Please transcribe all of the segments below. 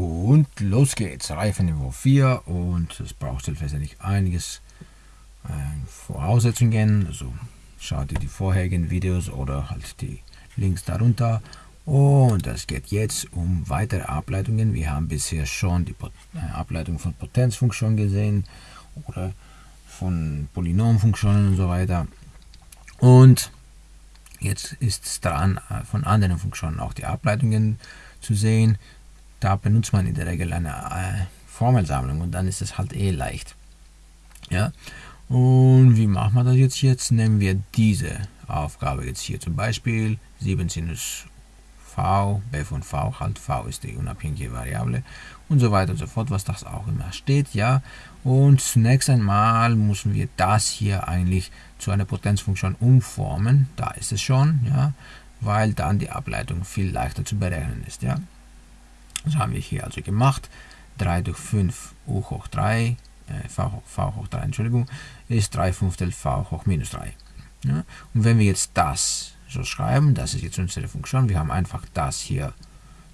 Und los geht's. Reifenniveau 4 und es braucht selbstverständlich einiges äh, Voraussetzungen. Also schaut ihr die vorherigen Videos oder halt die Links darunter. Und es geht jetzt um weitere Ableitungen. Wir haben bisher schon die äh, Ableitung von Potenzfunktionen gesehen oder von Polynomfunktionen und so weiter. Und jetzt ist es dran, äh, von anderen Funktionen auch die Ableitungen zu sehen da benutzt man in der Regel eine äh, Formelsammlung und dann ist es halt eh leicht. Ja, und wie machen wir das jetzt? Jetzt nehmen wir diese Aufgabe jetzt hier zum Beispiel 7 Sinus v, b von v, halt v ist die unabhängige Variable und so weiter und so fort, was das auch immer steht, ja. Und zunächst einmal müssen wir das hier eigentlich zu einer Potenzfunktion umformen, da ist es schon, ja, weil dann die Ableitung viel leichter zu berechnen ist, ja. Das haben wir hier also gemacht. 3 durch 5 u hoch 3, äh, v, v hoch 3, Entschuldigung, ist 3 Fünftel v hoch minus 3. Ja? Und wenn wir jetzt das so schreiben, das ist jetzt unsere Funktion, wir haben einfach das hier,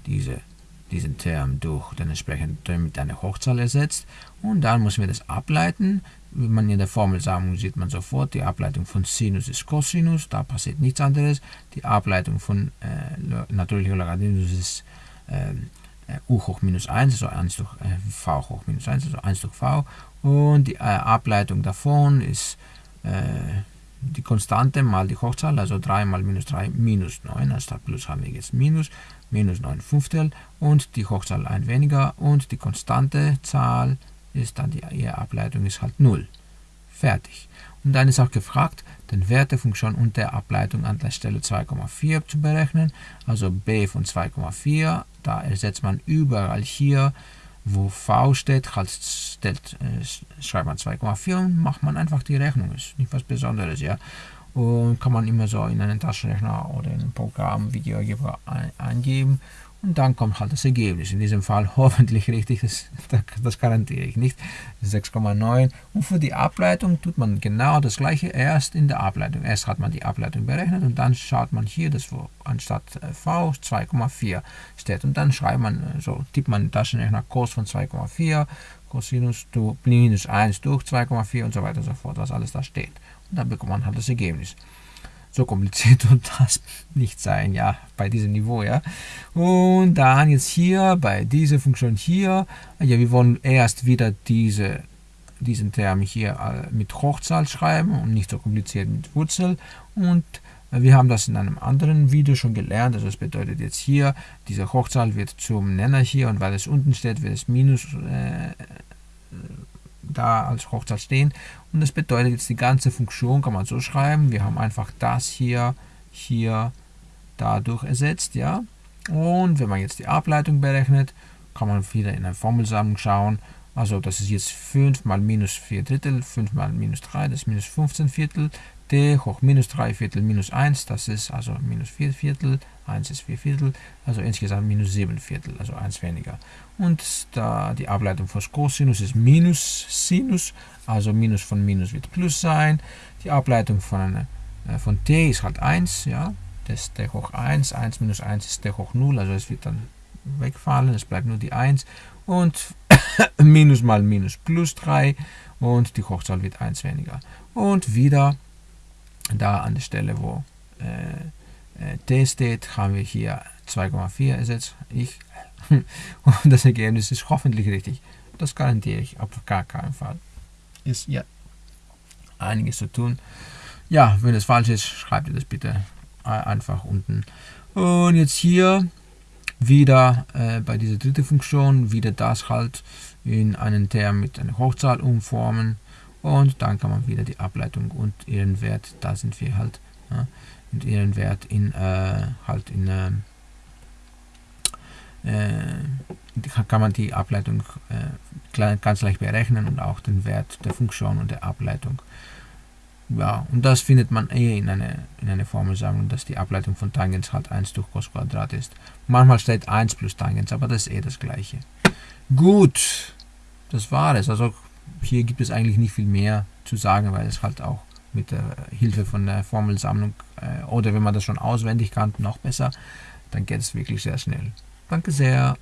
diese, diesen Term durch den entsprechenden Term mit einer Hochzahl ersetzt und dann müssen wir das ableiten. Wenn man in der Formel sagen, sieht man sofort, die Ableitung von Sinus ist Cosinus, da passiert nichts anderes. Die Ableitung von äh, natürlicher Logarithmus ist äh, u hoch minus 1, also 1 durch äh, v hoch minus 1, also 1 durch v. Und die äh, Ableitung davon ist äh, die Konstante mal die Hochzahl, also 3 mal minus 3 minus 9, also statt plus haben wir jetzt minus, minus 9 Fünftel und die Hochzahl ein weniger und die konstante Zahl ist dann die ihre Ableitung ist halt 0. Fertig. Und dann ist auch gefragt, den Wert der Funktion und der Ableitung an der Stelle 2,4 zu berechnen. Also b von 2,4, da ersetzt man überall hier, wo v steht, halt stellt, äh, schreibt man 2,4 und macht man einfach die Rechnung. Ist nicht was Besonderes, ja. Und kann man immer so in einen Taschenrechner oder in ein Programm, Videogeber eingeben und dann kommt halt das Ergebnis. In diesem Fall hoffentlich richtig, das, das garantiere ich nicht. 6,9. Und für die Ableitung tut man genau das gleiche erst in der Ableitung. Erst hat man die Ableitung berechnet und dann schaut man hier, dass wo anstatt äh, V 2,4 steht. Und dann schreibt man, äh, so tippt man Taschenrechner Cos von 2,4, Cosinus minus 1 durch 2,4 und so weiter und so fort, was alles da steht. Dann bekommt man halt das Ergebnis. So kompliziert und das nicht sein, ja, bei diesem Niveau, ja. Und dann jetzt hier, bei dieser Funktion hier, ja, wir wollen erst wieder diese, diesen Term hier äh, mit Hochzahl schreiben und nicht so kompliziert mit Wurzel. Und äh, wir haben das in einem anderen Video schon gelernt, also das bedeutet jetzt hier, diese Hochzahl wird zum Nenner hier und weil es unten steht, wird es Minus äh, da als Hochzahl stehen. Und das bedeutet jetzt die ganze Funktion kann man so schreiben. Wir haben einfach das hier, hier, dadurch ersetzt, ja. Und wenn man jetzt die Ableitung berechnet, kann man wieder in eine Formelsammlung schauen. Also das ist jetzt 5 mal minus 4 Drittel, 5 mal minus 3, das ist minus 15 Viertel d hoch minus 3 Viertel minus 1, das ist also minus 4 Viertel, 1 ist 4 Viertel, also insgesamt minus 7 Viertel, also 1 weniger. Und da die Ableitung von Cosinus ist minus Sinus, also minus von minus wird plus sein. Die Ableitung von, äh, von t ist halt 1, ja, das ist d hoch 1, 1 minus 1 ist d hoch 0, also es wird dann wegfallen, es bleibt nur die 1 und minus mal minus plus 3 und die Hochzahl wird 1 weniger. Und wieder da an der Stelle, wo äh, äh, t steht, haben wir hier 2,4 ersetzt. Ich. Und das Ergebnis ist hoffentlich richtig. Das garantiere ich auf gar keinen Fall. Ist ja einiges zu tun. Ja, wenn es falsch ist, schreibt ihr das bitte einfach unten. Und jetzt hier wieder äh, bei dieser dritten Funktion wieder das halt in einen Term mit einer Hochzahl umformen und dann kann man wieder die Ableitung und ihren Wert, da sind wir halt, ja, und ihren Wert in äh, halt in äh, äh kann man die Ableitung äh, ganz leicht berechnen und auch den Wert der Funktion und der Ableitung. Ja, und das findet man eh in einer in eine Formelsammlung, dass die Ableitung von Tangens halt 1 durch Cos Quadrat ist. Manchmal steht 1 plus Tangens, aber das ist eh das gleiche. Gut, das war es. Also hier gibt es eigentlich nicht viel mehr zu sagen, weil es halt auch mit der Hilfe von der Formelsammlung äh, oder wenn man das schon auswendig kann, noch besser, dann geht es wirklich sehr schnell. Danke sehr.